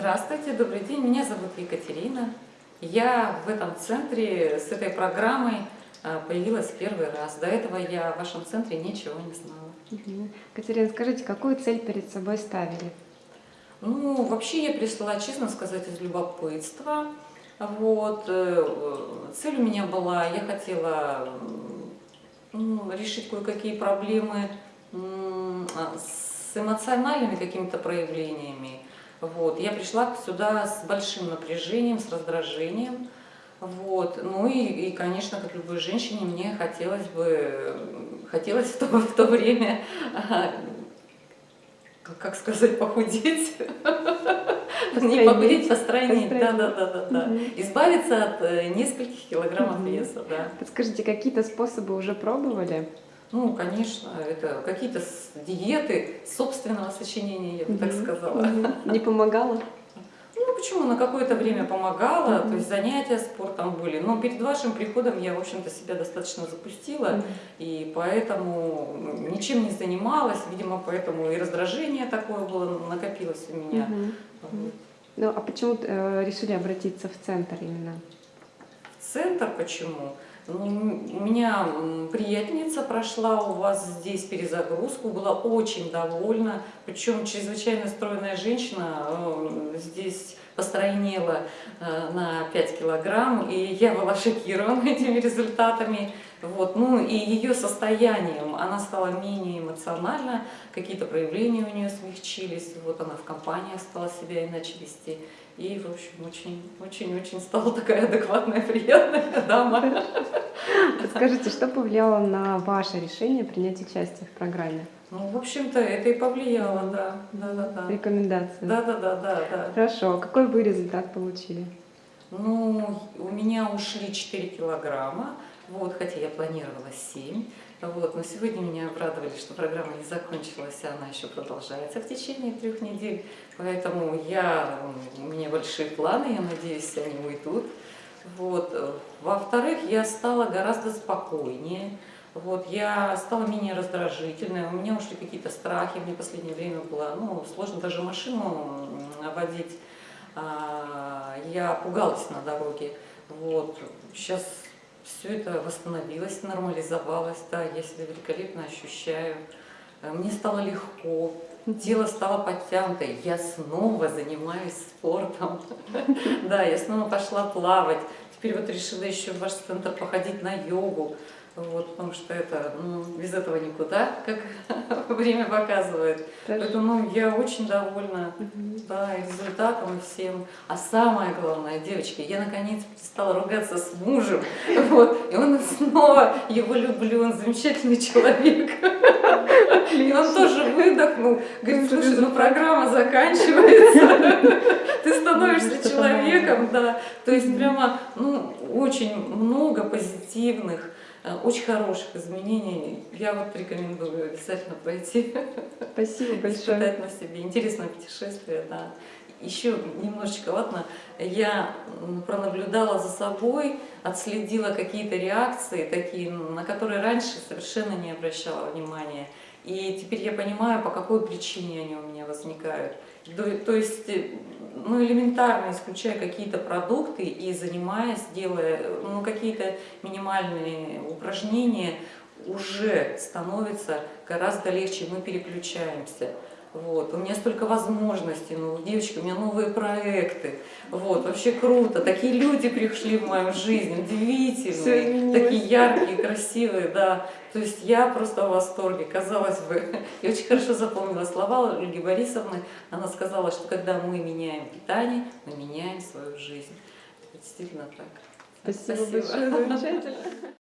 Здравствуйте, добрый день. Меня зовут Екатерина. Я в этом центре с этой программой а, появилась первый раз. До этого я в вашем центре ничего не знала. Угу. Катерина, скажите, какую цель перед собой ставили? Ну, вообще я пришла, честно сказать, из любопытства. Вот. Э, цель у меня была, я хотела ну, решить кое-какие проблемы а, с эмоциональными какими-то проявлениями. Вот. Я пришла сюда с большим напряжением, с раздражением. Вот. Ну и, и, конечно, как любой женщине, мне хотелось бы, хотелось в то, в то время, как сказать, похудеть. Не похудеть, построение, да, да, да, да, да. Избавиться от э, нескольких килограммов веса, да. Подскажите, какие-то способы уже пробовали? Ну, конечно, это какие-то диеты собственного сочинения, я бы так сказала. Не помогало? Ну, почему? На какое-то время помогало, то есть занятия спортом были. Но перед вашим приходом я, в общем-то, себя достаточно запустила, и поэтому ничем не занималась, видимо, поэтому и раздражение такое было, накопилось у меня. Ну, а почему э, решили обратиться в центр именно? В центр почему? У меня приятельница прошла у вас здесь перезагрузку, была очень довольна, причем чрезвычайно стройная женщина э, здесь постройнела э, на 5 килограмм, и я была шокирована этими результатами. Вот. Ну и ее состоянием, она стала менее эмоциональна, какие-то проявления у нее смягчились, вот она в компании стала себя иначе вести. И, в общем, очень-очень стала такая адекватная, приятная дама. Скажите, что повлияло на ваше решение принять участие в программе? Ну, в общем-то, это и повлияло, да. да, да, да. Рекомендации? Да, да, да, да, да. Хорошо. А какой вы результат получили? Ну, у меня ушли 4 килограмма, вот, хотя я планировала 7. Вот, но сегодня меня обрадовали, что программа не закончилась, а она еще продолжается в течение трех недель. Поэтому я, у меня большие планы, я надеюсь, они уйдут. Вот. Во-вторых, я стала гораздо спокойнее. Вот, я стала менее раздражительной, у меня ушли какие-то страхи, мне в последнее время было ну, сложно даже машину водить, а, я пугалась на дороге. Вот, сейчас все это восстановилось, нормализовалось, да, я себя великолепно ощущаю. Э, мне стало легко, тело стало подтянуто, я снова занимаюсь спортом. Да, я снова пошла плавать. Теперь вот решила еще в ваш центр походить на йогу. Вот, потому что это, ну, без этого никуда, как время показывает. Поэтому ну, я очень довольна да, результатом и всем. А самое главное, девочки, я наконец стала ругаться с мужем. Вот, и он снова его люблю, он замечательный человек. И он тоже выдохнул. Говорит, слушай, ну программа заканчивается. Да. То есть прямо, ну, очень много позитивных Э, очень хороших изменений. Я вот рекомендую обязательно пройти. Спасибо большое. Испытать на себе. Интересное путешествие, да. Еще немножечко, ладно, я пронаблюдала за собой, отследила какие-то реакции, такие, на которые раньше совершенно не обращала внимания. И теперь я понимаю, по какой причине они у меня возникают. То есть, э, ну, элементарно исключая какие-то продукты и занимаясь, делая ну, какие-то минимальные упражнения, уже становится гораздо легче, мы переключаемся. Вот. У меня столько возможностей, ну, девочки, у меня новые проекты. Вот, вообще круто. Такие люди пришли в мою жизнь, удивительные, такие яркие, красивые, да. То есть я просто в восторге, казалось бы. Я очень хорошо запомнила слова Ольги Борисовны. Она сказала, что когда мы меняем питание, мы меняем свою жизнь. Это действительно так. Спасибо, Спасибо. большое, замечательно.